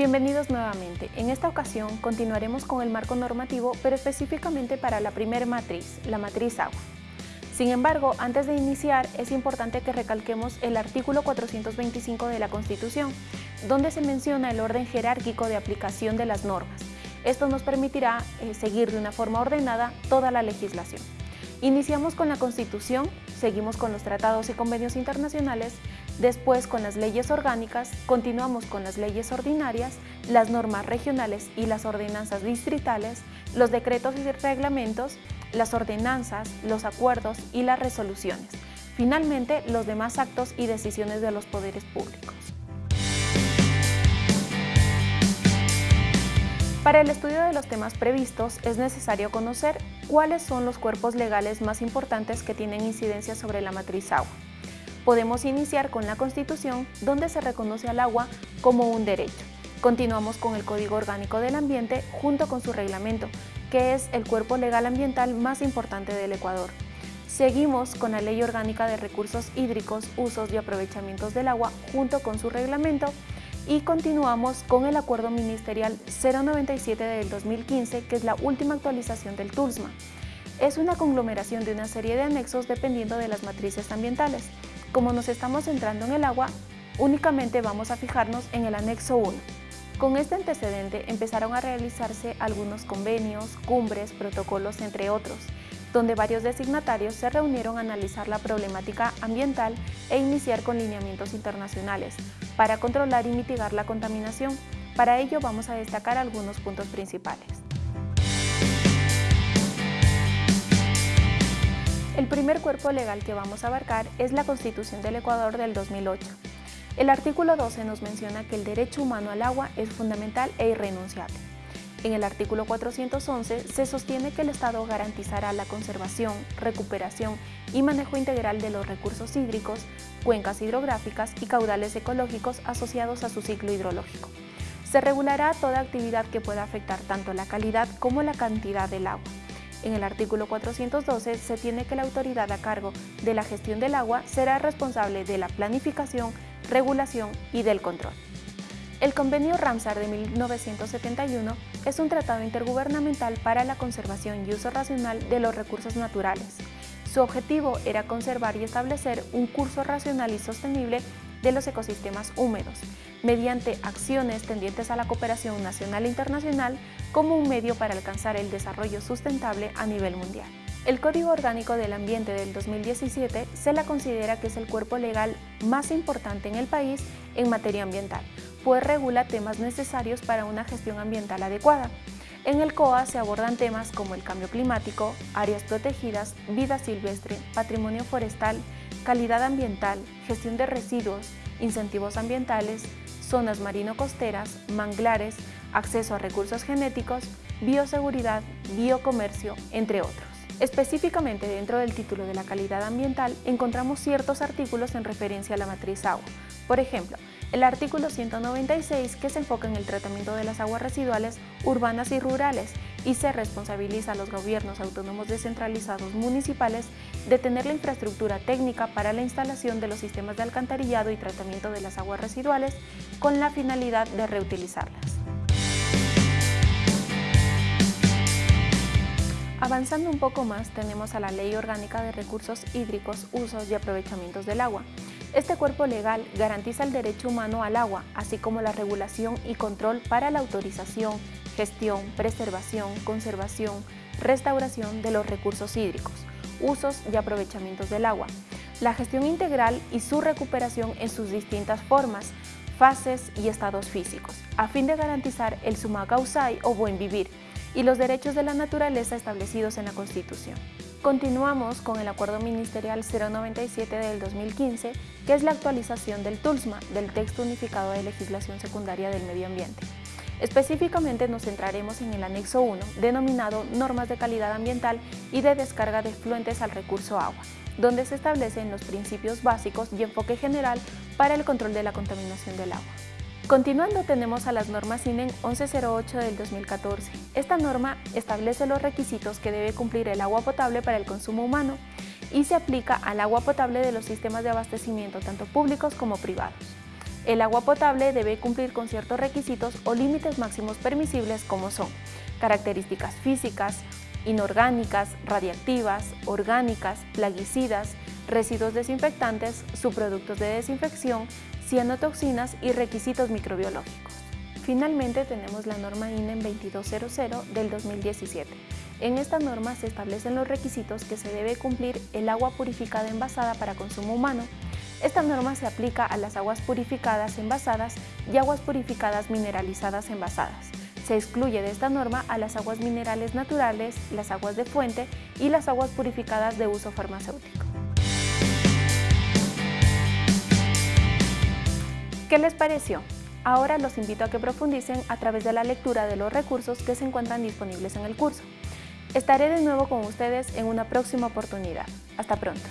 Bienvenidos nuevamente. En esta ocasión continuaremos con el marco normativo, pero específicamente para la primera matriz, la matriz agua. Sin embargo, antes de iniciar, es importante que recalquemos el artículo 425 de la Constitución, donde se menciona el orden jerárquico de aplicación de las normas. Esto nos permitirá eh, seguir de una forma ordenada toda la legislación. Iniciamos con la Constitución, seguimos con los tratados y convenios internacionales, después con las leyes orgánicas, continuamos con las leyes ordinarias, las normas regionales y las ordenanzas distritales, los decretos y reglamentos, las ordenanzas, los acuerdos y las resoluciones. Finalmente, los demás actos y decisiones de los poderes públicos. Para el estudio de los temas previstos es necesario conocer cuáles son los cuerpos legales más importantes que tienen incidencia sobre la matriz agua. Podemos iniciar con la Constitución, donde se reconoce al agua como un derecho. Continuamos con el Código Orgánico del Ambiente junto con su reglamento, que es el cuerpo legal ambiental más importante del Ecuador. Seguimos con la Ley Orgánica de Recursos Hídricos, Usos y Aprovechamientos del Agua junto con su reglamento y continuamos con el Acuerdo Ministerial 097 del 2015, que es la última actualización del TULSMA. Es una conglomeración de una serie de anexos dependiendo de las matrices ambientales. Como nos estamos centrando en el agua, únicamente vamos a fijarnos en el anexo 1. Con este antecedente empezaron a realizarse algunos convenios, cumbres, protocolos, entre otros, donde varios designatarios se reunieron a analizar la problemática ambiental e iniciar con lineamientos internacionales para controlar y mitigar la contaminación. Para ello vamos a destacar algunos puntos principales. El primer cuerpo legal que vamos a abarcar es la Constitución del Ecuador del 2008. El artículo 12 nos menciona que el derecho humano al agua es fundamental e irrenunciable. En el artículo 411 se sostiene que el Estado garantizará la conservación, recuperación y manejo integral de los recursos hídricos, cuencas hidrográficas y caudales ecológicos asociados a su ciclo hidrológico. Se regulará toda actividad que pueda afectar tanto la calidad como la cantidad del agua. En el artículo 412 se tiene que la autoridad a cargo de la gestión del agua será responsable de la planificación, regulación y del control. El Convenio Ramsar de 1971 es un tratado intergubernamental para la conservación y uso racional de los recursos naturales. Su objetivo era conservar y establecer un curso racional y sostenible de los ecosistemas húmedos, mediante acciones tendientes a la cooperación nacional e internacional como un medio para alcanzar el desarrollo sustentable a nivel mundial. El Código Orgánico del Ambiente del 2017 se la considera que es el cuerpo legal más importante en el país en materia ambiental, pues regula temas necesarios para una gestión ambiental adecuada. En el COA se abordan temas como el cambio climático, áreas protegidas, vida silvestre, patrimonio forestal, calidad ambiental, gestión de residuos, incentivos ambientales, zonas marino-costeras, manglares, acceso a recursos genéticos, bioseguridad, biocomercio, entre otros. Específicamente dentro del título de la calidad ambiental encontramos ciertos artículos en referencia a la matriz agua. Por ejemplo, el artículo 196 que se enfoca en el tratamiento de las aguas residuales urbanas y rurales y se responsabiliza a los gobiernos autónomos descentralizados municipales de tener la infraestructura técnica para la instalación de los sistemas de alcantarillado y tratamiento de las aguas residuales con la finalidad de reutilizarlas. Avanzando un poco más, tenemos a la Ley Orgánica de Recursos Hídricos, Usos y Aprovechamientos del Agua, este cuerpo legal garantiza el derecho humano al agua, así como la regulación y control para la autorización, gestión, preservación, conservación, restauración de los recursos hídricos, usos y aprovechamientos del agua, la gestión integral y su recuperación en sus distintas formas, fases y estados físicos, a fin de garantizar el suma causai o buen vivir y los derechos de la naturaleza establecidos en la Constitución. Continuamos con el Acuerdo Ministerial 097 del 2015, que es la actualización del TULSMA, del Texto Unificado de Legislación Secundaria del Medio Ambiente. Específicamente nos centraremos en el anexo 1, denominado Normas de Calidad Ambiental y de Descarga de Efluentes al Recurso Agua, donde se establecen los principios básicos y enfoque general para el control de la contaminación del agua. Continuando tenemos a las normas INEN 1108 del 2014. Esta norma establece los requisitos que debe cumplir el agua potable para el consumo humano y se aplica al agua potable de los sistemas de abastecimiento tanto públicos como privados. El agua potable debe cumplir con ciertos requisitos o límites máximos permisibles como son características físicas, inorgánicas, radiactivas, orgánicas, plaguicidas, residuos desinfectantes, subproductos de desinfección, cianotoxinas y requisitos microbiológicos. Finalmente tenemos la norma INEM 2200 del 2017. En esta norma se establecen los requisitos que se debe cumplir el agua purificada envasada para consumo humano. Esta norma se aplica a las aguas purificadas envasadas y aguas purificadas mineralizadas envasadas. Se excluye de esta norma a las aguas minerales naturales, las aguas de fuente y las aguas purificadas de uso farmacéutico. ¿Qué les pareció? Ahora los invito a que profundicen a través de la lectura de los recursos que se encuentran disponibles en el curso. Estaré de nuevo con ustedes en una próxima oportunidad. Hasta pronto.